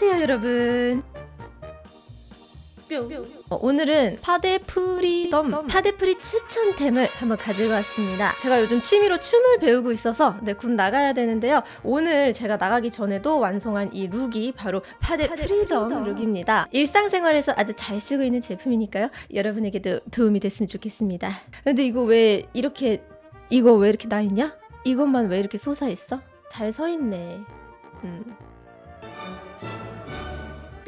안녕하세요 여러분. 어, 오늘은 파데 freedom 파데 free 추천템을 한번 가지고 왔습니다. 제가 요즘 취미로 춤을 배우고 있어서 네, 곧 나가야 되는데요. 오늘 제가 나가기 전에도 완성한 이 look이 바로 파데, 파데 freedom. look입니다. 일상생활에서 아주 잘 쓰고 있는 제품이니까요. 여러분에게도 도움이 됐으면 좋겠습니다. 근데 이거 왜 이렇게 이거 왜 이렇게 나 있냐? 이것만 왜 이렇게 솟아있어? 잘 서있네. 음.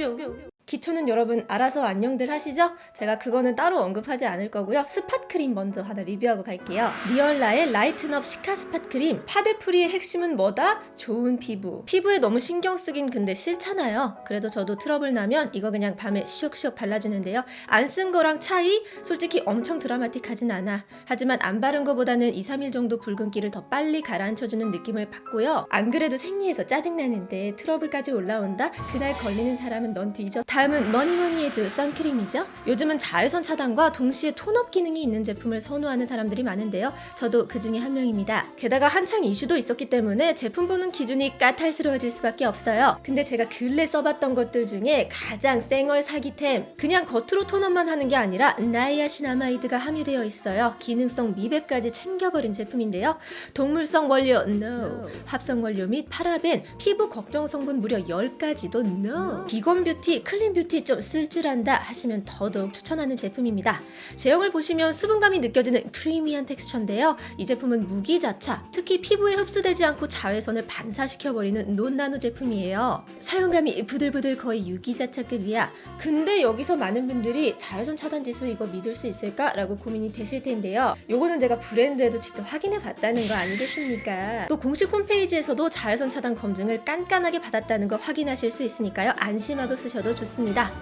뿅. 기초는 여러분 알아서 안녕들 하시죠? 제가 그거는 따로 언급하지 않을 거고요. spot 크림 먼저 하나 리뷰하고 갈게요. 리얼라의 라이튼업 시카 스팟 크림. 파데 free의 핵심은 뭐다? 좋은 피부. 피부에 너무 신경 쓰긴 근데 싫잖아요. 그래도 저도 트러블 나면 이거 그냥 밤에 시옥시옥 발라주는데요. 안 쓴 거랑 차이? 솔직히 엄청 드라마틱하진 않아. 하지만 안 바른 거보다는 2, 3일 정도 붉은기를 더 빨리 가라앉혀주는 느낌을 받고요. 안 그래도 생리해서 짜증나는데 트러블까지 올라온다? 그날 걸리는 사람은 넌 뒤져. 다음은 뭐니뭐니 해도 선크림이죠. 요즘은 자외선 차단과 동시에 tone up 기능이 있는 제품을 선호하는 사람들이 많은데요. 저도 그 중에 한 명입니다. 게다가 한창 이슈도 있었기 때문에 제품 보는 기준이 까탈스러워질 수밖에 없어요. 근데 제가 근래 써봤던 것들 중에 가장 쌩얼 사기템 그냥 겉으로 tone up만 하는 게 아니라 niacinamide가 함유되어 있어요. 기능성 미백까지 챙겨버린 제품인데요. 동물성 원료 no, 합성 원료 및 파라벤, 피부 걱정 성분 무려 10가지도 no. 비건 beauty, clean beauty 좀 쓸 줄 안다 하시면 더더욱 추천하는 제품입니다. 제형을 보시면 수분감이 느껴지는 크리미한 텍스처인데요. 이 제품은 무기자차, 특히 피부에 흡수되지 않고 자외선을 반사시켜버리는 논나노 제품이에요. 사용감이 부들부들 거의 유기자차급이야. 근데 여기서 많은 분들이 자외선 차단 지수 이거 믿을 수 있을까? 라고 고민이 되실 텐데요. 요거는 제가 브랜드에도 직접 확인해 봤다는 거 아니겠습니까? 또 공식 홈페이지에서도 자외선 차단 검증을 깐깐하게 받았다는 거 확인하실 수 있으니까요. 안심하고 쓰셔도 좋습니다.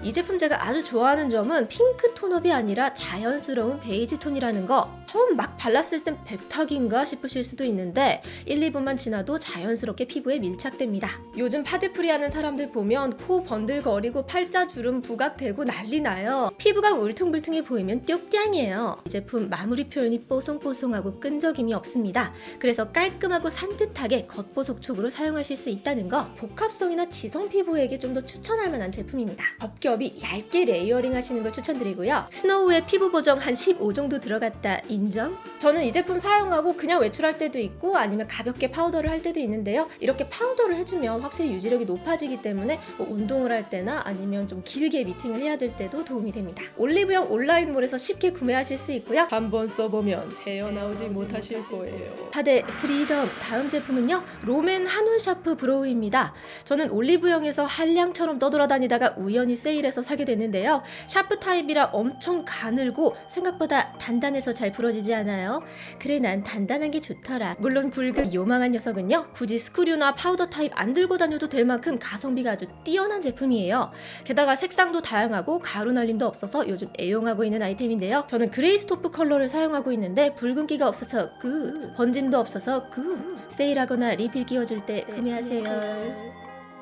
이 제품 제가 아주 좋아하는 점은 핑크 tone up이 아니라 자연스러운 베이지 톤이라는 거. 처음 막 발랐을 땐 백탁인가 싶으실 수도 있는데 1, 2분만 지나도 자연스럽게 피부에 밀착됩니다. 요즘 파데 free 하는 사람들 보면 코 번들거리고 팔자 주름 부각되고 난리 나요. 피부가 울퉁불퉁해 보이면 뿅땡이에요. 이 제품 마무리 표현이 뽀송뽀송하고 끈적임이 없습니다. 그래서 깔끔하고 산뜻하게 겉보속촉으로 사용하실 수 있다는 거 복합성이나 지성 피부에게 좀 더 추천할 만한 제품입니다. 겹겹이 얇게 layering 하시는 걸 추천드리고요. 스노우의 피부 보정 한 15 정도 들어갔다 인정? 저는 이 제품 사용하고 그냥 외출할 때도 있고 아니면 가볍게 파우더를 할 때도 있는데요. 이렇게 파우더를 해주면 확실히 유지력이 높아지기 때문에 뭐 운동을 할 때나 아니면 좀 길게 미팅을 해야 될 때도 도움이 됩니다. 올리브영 온라인몰에서 쉽게 구매하실 수 있고요. 한번 써보면 헤어나오지 못하실 거예요. 파데 freedom 다음 제품은요. 롬앤 한올 샤프 브로우입니다. 저는 올리브영에서 한량처럼 떠돌아다니다가 우연히 세일해서 사게 됐는데요. 샤프 타입이라 엄청 가늘고 생각보다 단단해서 잘 부러지지 않아요. 그래 난 단단한 게 좋더라. 물론 굵은 요망한 녀석은요. 굳이 screw나 파우더 타입 안 들고 다녀도 될 만큼 가성비가 아주 뛰어난 제품이에요. 게다가 색상도 다양하고 가루 날림도 없어서 요즘 애용하고 있는 아이템인데요. 저는 gray taupe 컬러를 사용하고 있는데 붉은기가 없어서 good, 번짐도 없어서 good. 세일하거나 리필 끼워줄 때 구매하세요.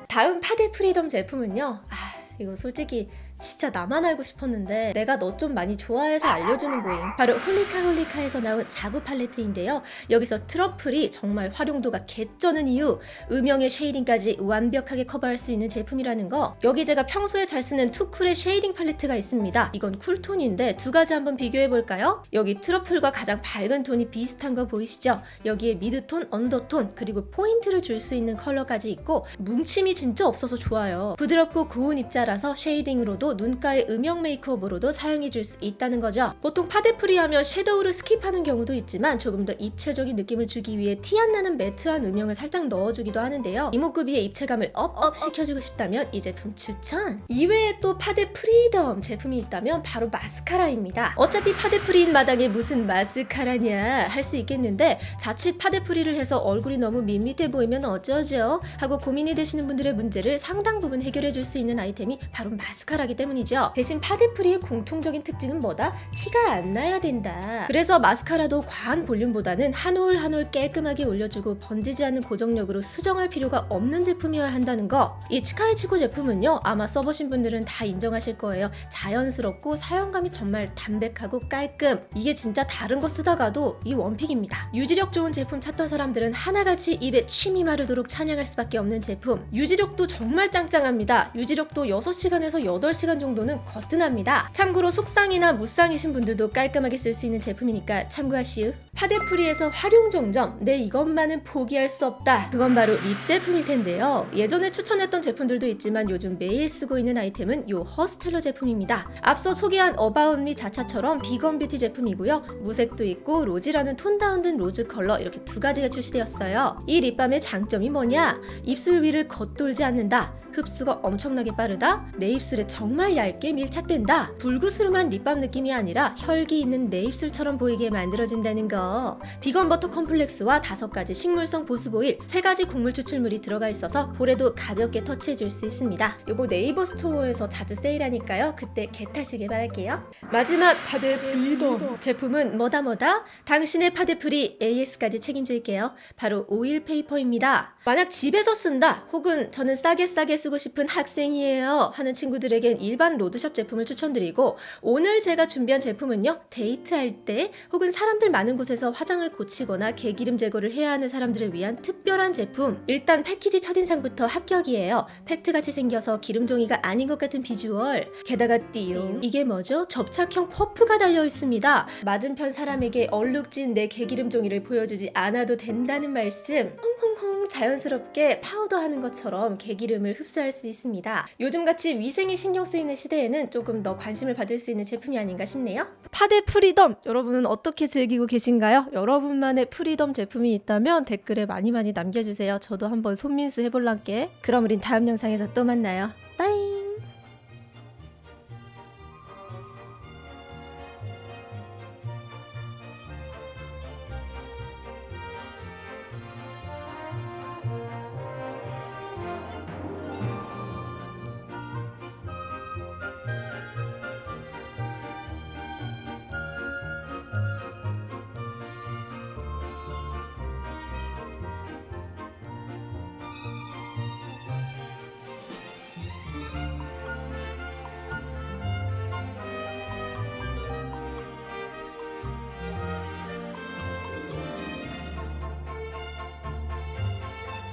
다음 파데 freedom 제품은요. 아, 이거 솔직히 진짜 나만 알고 싶었는데 내가 너 좀 많이 좋아해서 알려주는 거임. 바로 홀리카 홀리카에서 나온 4구 팔레트인데요. 여기서 트러플이 정말 활용도가 개쩌는 이유 음영에 shading까지 완벽하게 커버할 수 있는 제품이라는 거. 여기 제가 평소에 잘 쓰는 투쿨의 shading 팔레트가 있습니다. 이건 cool tone인데 두 가지 한번 비교해 볼까요? 여기 트러플과 가장 밝은 톤이 비슷한 거 보이시죠? 여기에 mid tone, under tone 그리고 포인트를 줄 수 있는 컬러까지 있고 뭉침이 진짜 없어서 좋아요. 부드럽고 고운 입자라서 shading으로도 눈가의 음영 메이크업으로도 사용해줄 수 있다는 거죠. 보통 파데 free 하면 섀도우를 skip하는 경우도 있지만 조금 더 입체적인 느낌을 주기 위해 티 안 나는 matte한 음영을 살짝 넣어주기도 하는데요. 이목구비의 입체감을 up up 시켜주고 싶다면 이 제품 추천! 이외에 또 파데 freedom 제품이 있다면 바로 마스카라입니다. 어차피 파데 free인 마당에 무슨 마스카라냐 할 수 있겠는데 자칫 파데 free를 해서 얼굴이 너무 밋밋해 보이면 어쩌죠? 하고 고민이 되시는 분들의 문제를 상당 부분 해결해 줄 수 있는 아이템이 바로 마스카라기 때문이죠. 대신 파데 free의 공통적인 특징은 뭐다? 티가 안 나야 된다. 그래서 마스카라도 과한 볼륨보다는 한 올 한 올 깔끔하게 올려주고 번지지 않는 고정력으로 수정할 필요가 없는 제품이어야 한다는 거. 이 치카이치코 제품은요, 아마 써보신 분들은 다 인정하실 거예요. 자연스럽고 사용감이 정말 담백하고 깔끔. 이게 진짜 다른 거 쓰다가도 이 one pick입니다. 유지력 좋은 제품 찾던 사람들은 하나같이 입에 침이 마르도록 찬양할 수밖에 없는 제품. 유지력도 정말 짱짱합니다. 유지력도 6시간에서 8시간 정도는 거뜬합니다. 참고로 속쌍이나 무쌍이신 분들도 깔끔하게 쓸 수 있는 제품이니까 참고하시우. 파데 free에서 화룡점정. 내 이것만은 포기할 수 없다. 그건 바로 lip 제품일 텐데요. 예전에 추천했던 제품들도 있지만 요즘 매일 쓰고 있는 아이템은 요 허스텔러 제품입니다. 앞서 소개한 어바웃미 자차처럼 비건 뷰티 제품이고요. 무색도 있고 로지라는 tone down된 로즈 컬러 이렇게 두 가지가 출시되었어요. 이 립밤의 장점이 뭐냐? 입술 위를 겉돌지 않는다. 흡수가 엄청나게 빠르다. 내 입술에 정말 얇게 밀착된다. 불그스름한 립밤 느낌이 아니라 혈기 있는 내 입술처럼 보이게 만들어진다는 거. 비건 버터 complex와 다섯 가지 식물성 보습 오일, 세 가지 곡물 추출물이 들어가 있어서 볼에도 가볍게 터치해줄 수 있습니다. 요거 네이버 스토어에서 자주 세일하니까요. 그때 get하시길 바랄게요. 마지막 파데 freedom 제품은 뭐다 뭐다? 당신의 파데 free AS까지 책임질게요. 바로 oil paper입니다. 만약 집에서 쓴다 혹은 저는 싸게 싸게 쓰고 싶은 학생이에요 하는 친구들에겐 일반 road shop 제품을 추천드리고 오늘 제가 준비한 제품은요 데이트할 때 혹은 사람들 많은 곳에서 화장을 고치거나 개기름 제거를 해야 하는 사람들을 위한 특별한 제품 일단 패키지 첫인상부터 합격이에요. 팩트같이 생겨서 기름종이가 아닌 것 같은 비주얼. 게다가 띠용. 이게 뭐죠? 접착형 퍼프가 달려 있습니다. 맞은편 사람에게 얼룩진 내 개기름 종이를 보여주지 않아도 된다는 말씀. 홍홍홍 자연스럽게 파우더하는 것처럼 개기름을 흡수할 수 있습니다. 요즘같이 위생이 신경 쓰이는 시대에는 조금 더 관심을 받을 수 있는 제품이 아닌가 싶네요. 파데 프리템 여러분은 어떻게 즐기고 계신가요? 여러분만의 프리템 제품이 있다면 댓글에 많이 많이 남겨주세요. 저도 한번 손민수 해볼란게. 그럼 우린 다음 영상에서 또 만나요.